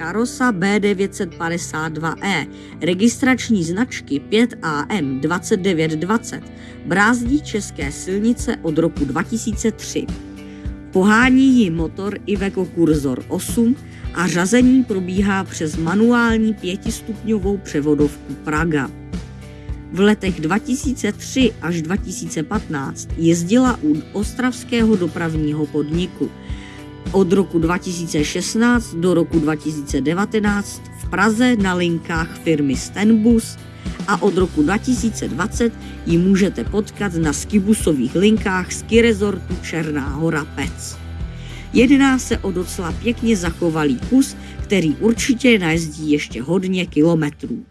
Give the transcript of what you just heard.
Karosa B952E, registrační značky 5AM 2920, brázdí české silnice od roku 2003. Pohání ji motor Iveco Cursor 8 a řazení probíhá přes manuální pětistupňovou převodovku Praga. V letech 2003 až 2015 jezdila u ostravského dopravního podniku – od roku 2016 do roku 2019 v Praze na linkách firmy Stenbus a od roku 2020 ji můžete potkat na skibusových linkách ski rezortu Černá hora Pec. Jedná se o docela pěkně zachovalý kus, který určitě najezdí ještě hodně kilometrů.